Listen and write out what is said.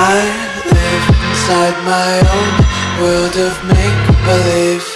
I live inside my own world of make-believe.